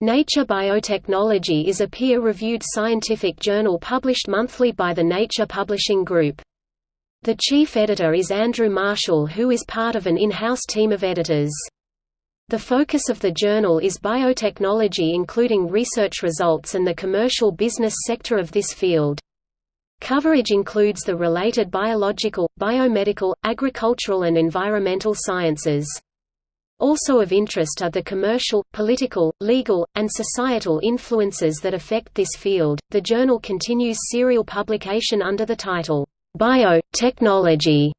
Nature Biotechnology is a peer-reviewed scientific journal published monthly by the Nature Publishing Group. The chief editor is Andrew Marshall who is part of an in-house team of editors. The focus of the journal is biotechnology including research results and the commercial business sector of this field. Coverage includes the related biological, biomedical, agricultural and environmental sciences. Also of interest are the commercial, political, legal, and societal influences that affect this field. The journal continues serial publication under the title, Biotechnology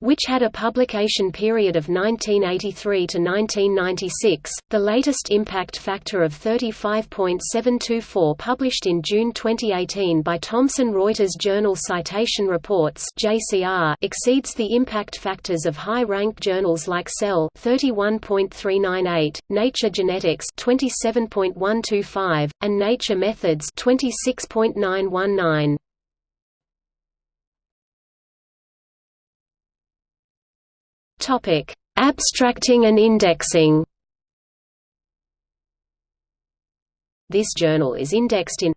which had a publication period of 1983 to 1996, the latest impact factor of 35.724 published in June 2018 by Thomson Reuters Journal Citation Reports (JCR) exceeds the impact factors of high-ranked journals like Cell (31.398), Nature Genetics (27.125), and Nature Methods (26.919). Topic: Abstracting and indexing. This journal is indexed in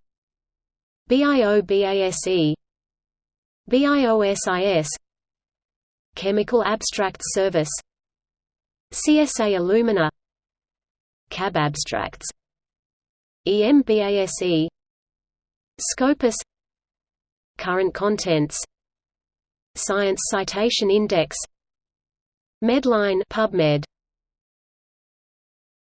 BIOBASE BIOSIS Chemical Abstracts Service CSA Illumina CAB Abstracts EMBASE Scopus Current Contents Science Citation Index Medline PubMed